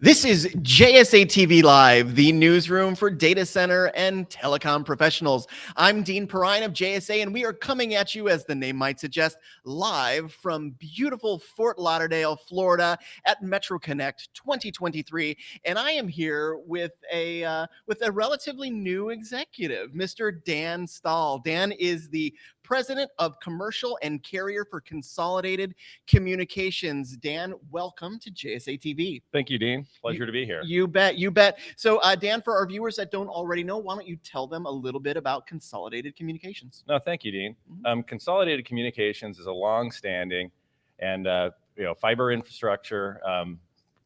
This is JSA TV Live, the newsroom for data center and telecom professionals. I'm Dean Perrine of JSA, and we are coming at you, as the name might suggest, live from beautiful Fort Lauderdale, Florida, at Metro Connect 2023. And I am here with a uh, with a relatively new executive, Mr. Dan Stahl. Dan is the president of commercial and carrier for Consolidated Communications. Dan, welcome to JSA TV. Thank you, Dean. Pleasure You- to be here. You bet, you bet. So, uh, Dan, for our viewers that don't already know, why don't you tell them a little bit about Consolidated Communications? No, thank you, Dean. Mhm. Um, Consolidated Communications is a long-standing and uh, you know fiber infrastructure, um,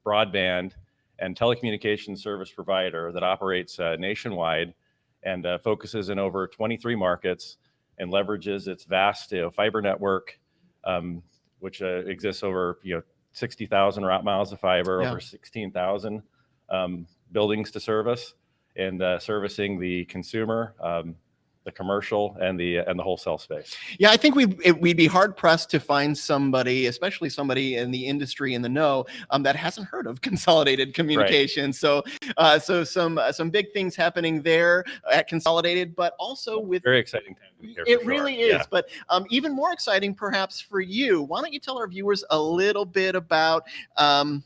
broadband, and telecommunications service provider that operates uh, nationwide and uh, focuses in over 23 markets and leverages its vast you know, fiber network, um, which uh, exists over you know 60,000 route miles of fiber, Yeah. over 16,000 um, buildings to service, and uh, servicing the consumer. Um, the commercial and the and the wholesale space. Yeah, I think we'd, we'd be hard pressed to find somebody, especially somebody in the industry in the know, um, that hasn't heard of Consolidated Communications. So, uh, so some uh, some big things happening there at Consolidated, but also with Very exciting time. to be here, It sure. really is. Yeah. But um, even more exciting, perhaps for you, why don't you tell our viewers a little bit about um,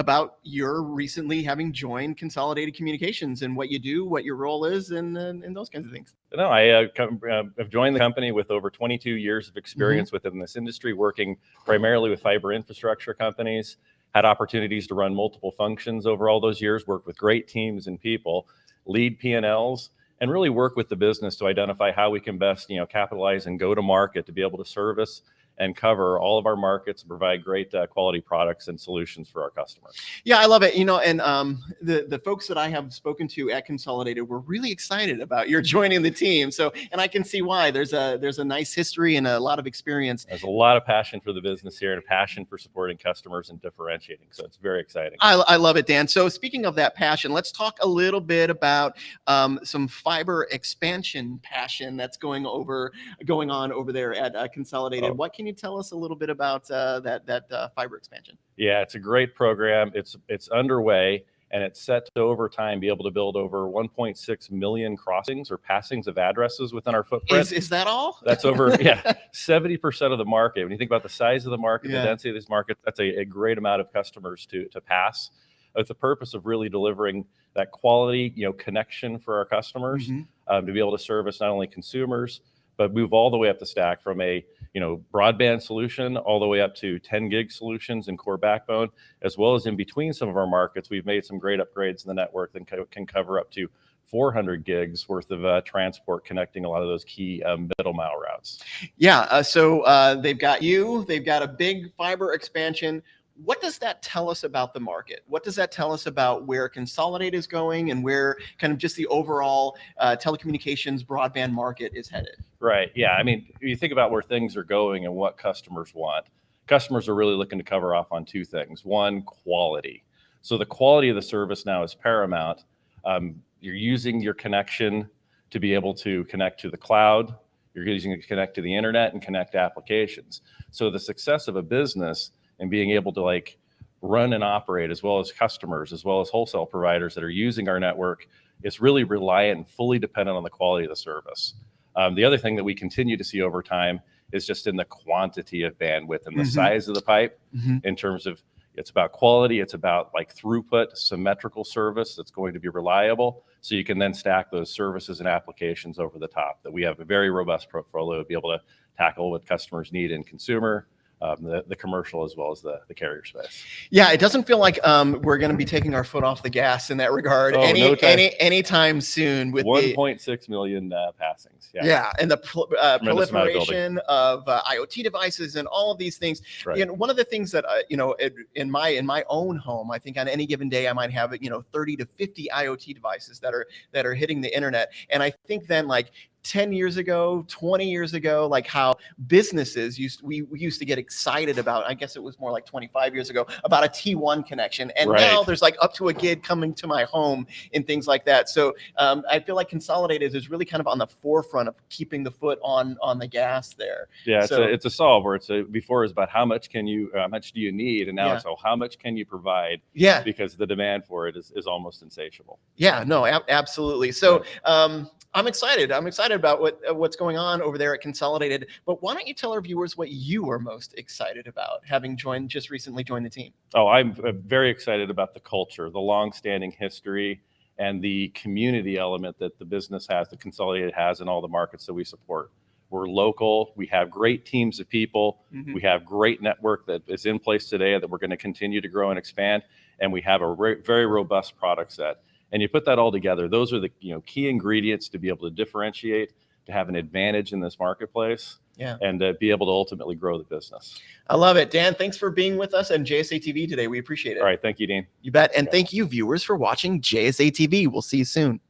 about your recently having joined Consolidated Communications and what you do, what your role is, and and, and those kinds of things. No, I uh, come, uh, have joined the company with over 22 years of experience within this industry, working primarily with fiber infrastructure companies. Had opportunities to run multiple functions over all those years, work with great teams and people, lead P&Ls, and really work with the business to identify how we can best, you know, capitalize and go to market to be able to service and cover all of our markets and provide great uh, quality products and solutions for our customers. Yeah, I love it. You know, and um, the the folks that I have spoken to at Consolidated were really excited about your joining the team. So, and I can see why. There's a there's a nice history and a lot of experience. There's a lot of passion for the business here and a passion for supporting customers and differentiating. So it's very exciting. I, I love it, Dan. So speaking of that passion, let's talk a little bit about um, some fiber expansion passion that's going over going on over there at uh, Consolidated. Oh. What can you tell us a little bit about uh, that that uh, fiber expansion? Yeah, it's a great program. It's it's underway and it's set to over time be able to build over 1.6 million crossings or passings of addresses within our footprint. Is is that all? That's over, yeah, 70% of the market. When you think about the size of the market, Yeah. the density of these markets, that's a, a great amount of customers to to pass with the purpose of really delivering that quality, you know, connection for our customers Mhm. um, to be able to service not only consumers but move all the way up the stack from a you know broadband solution all the way up to 10 gig solutions and core backbone as well as in between some of our markets we've made some great upgrades in the network that can cover up to 400 gigs worth of uh, transport connecting a lot of those key um, middle mile routes Yeah. Uh, so uh, they've got you. They've got a big fiber expansion. What does that tell us about the market? What does that tell us about where Consolidate is going and where kind of just the overall uh, telecommunications broadband market is headed? Right. Yeah. I mean, you think about where things are going and what customers want. Customers are really looking to cover off on two things. One, quality. So the quality of the service now is paramount. Um, you're using your connection to be able to connect to the cloud. You're using it to connect to the internet and connect applications. So the success of a business and being able to like run and operate as well as customers, as well as wholesale providers that are using our network is really reliant and fully dependent on the quality of the service. Um, the other thing that we continue to see over time is just in the quantity of bandwidth and the Mhm. size of the pipe Mhm. in terms of it's about quality, it's about like throughput, symmetrical service that's going to be reliable. So you can then stack those services and applications over the top. That we have a very robust portfolio to be able to tackle what customers need in consumer, um, the, the commercial, as well as the, the carrier space. Yeah, it doesn't feel like um, we're going to be taking our foot off the gas in that regard Oh, any no time. any anytime soon with 1.6 million uh, passings. Yeah. yeah. and the uh, amount of proliferation of, uh, IoT devices and all of these things. Right. Know, one of the things that uh, you know it, in my in my own home, I think on any given day I might have you know 30 to 50 IoT devices that are that are hitting the internet, and I think then like 10 years ago, 20 years ago, like how businesses used we, we used to get excited about, I guess it was more like 25 years ago, about a T1 connection. And now there's like up to a gig coming to my home and things like that. So um, I feel like Consolidated is really kind of on the forefront of keeping the foot on on the gas there. Yeah, it's a it's a solve where it's a before is about how much can you how much do you need, and now Yeah. it's oh how much can you provide Yeah. because the demand for it is, is almost insatiable. Yeah, no, ab- absolutely. So um, I'm excited. I'm excited about what uh, what's going on over there at Consolidated. But why don't you tell our viewers what you are most excited about, having joined just recently joined the team? Oh, I'm uh, very excited about the culture, the long-standing history, and the community element that the business has, the Consolidated has in all the markets that we support. We're local. We have great teams of people. Mhm. We have great network that is in place today that we're going to continue to grow and expand, and we have a very robust product set. And you put that all together; those are the you know key ingredients to be able to differentiate, to have an advantage in this marketplace, Yeah, and to be able to ultimately grow the business. I love it, Dan. Thanks for being with us and JSA TV today. We appreciate it. All right, thank you, Dean. You bet. And Yeah. thank you, viewers, for watching JSA TV. We'll see you soon.